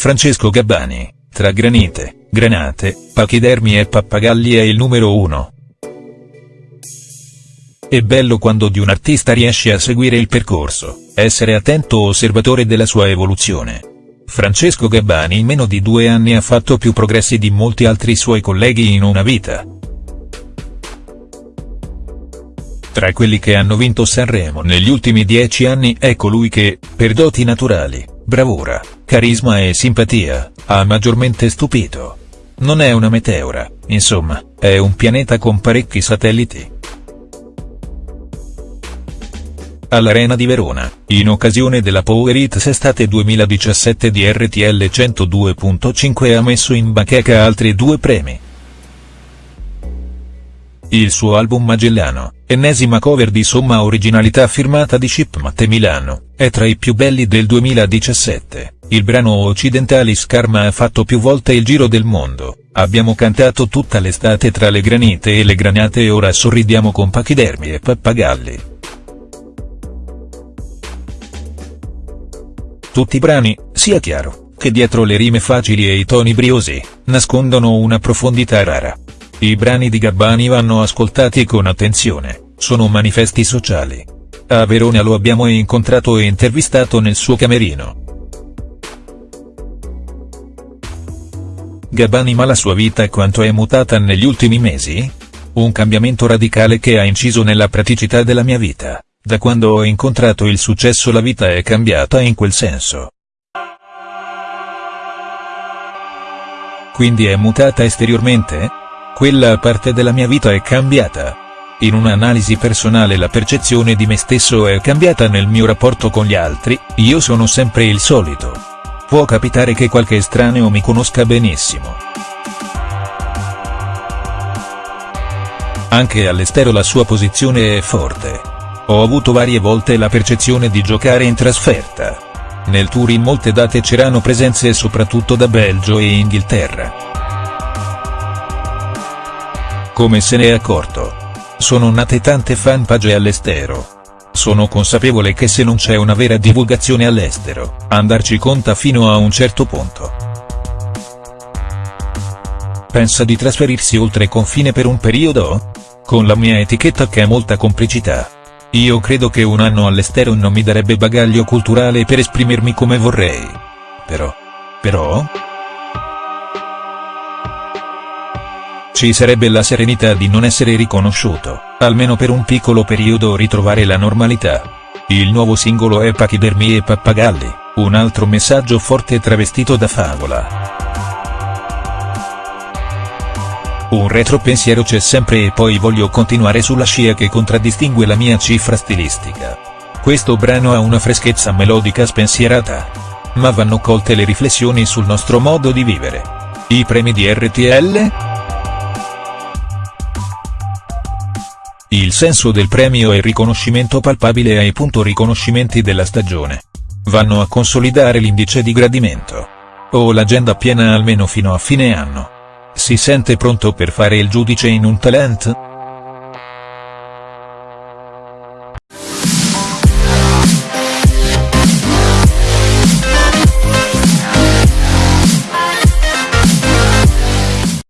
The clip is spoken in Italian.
Francesco Gabbani, tra granite, granate, pachidermi e pappagalli è il numero uno. È bello quando di un artista riesci a seguire il percorso, essere attento osservatore della sua evoluzione. Francesco Gabbani in meno di due anni ha fatto più progressi di molti altri suoi colleghi in una vita. Tra quelli che hanno vinto Sanremo negli ultimi dieci anni è colui che, per doti naturali, bravura, carisma e simpatia, ha maggiormente stupito. Non è una meteora, insomma, è un pianeta con parecchi satelliti. All'Arena di Verona, in occasione della Power Hits Estate 2017 di RTL 102.5 ha messo in bacheca altri due premi. Il suo album Magellano, ennesima cover di somma originalità firmata di Chip Matte Milano, è tra i più belli del 2017, il brano Occidentalis Karma ha fatto più volte il giro del mondo, abbiamo cantato tutta l'estate tra le granite e le granate e ora sorridiamo con pachidermi e pappagalli. Tutti i brani, sia chiaro, che dietro le rime facili e i toni briosi, nascondono una profondità rara. I brani di Gabbani vanno ascoltati con attenzione, sono manifesti sociali. A Verona lo abbiamo incontrato e intervistato nel suo camerino. Gabbani ma la sua vita quanto è mutata negli ultimi mesi? Un cambiamento radicale che ha inciso nella praticità della mia vita, da quando ho incontrato il successo la vita è cambiata in quel senso. Quindi è mutata esteriormente? Quella parte della mia vita è cambiata. In un'analisi personale la percezione di me stesso è cambiata nel mio rapporto con gli altri, io sono sempre il solito. Può capitare che qualche estraneo mi conosca benissimo. Anche all'estero la sua posizione è forte. Ho avuto varie volte la percezione di giocare in trasferta. Nel tour in molte date c'erano presenze soprattutto da Belgio e Inghilterra come se ne è accorto. Sono nate tante fanpage all'estero. Sono consapevole che se non c'è una vera divulgazione all'estero, andarci conta fino a un certo punto. Pensa di trasferirsi oltre confine per un periodo? Con la mia etichetta che ha molta complicità. Io credo che un anno all'estero non mi darebbe bagaglio culturale per esprimermi come vorrei. Però. Però? Ci sarebbe la serenità di non essere riconosciuto, almeno per un piccolo periodo ritrovare la normalità. Il nuovo singolo è Pachidermi e Pappagalli, un altro messaggio forte travestito da favola. Un retropensiero c'è sempre e poi voglio continuare sulla scia che contraddistingue la mia cifra stilistica. Questo brano ha una freschezza melodica spensierata. Ma vanno colte le riflessioni sul nostro modo di vivere. I premi di RTL?. Senso del premio il riconoscimento palpabile ai punto riconoscimenti della stagione. Vanno a consolidare l'indice di gradimento. O l'agenda piena almeno fino a fine anno. Si sente pronto per fare il giudice in un talent?.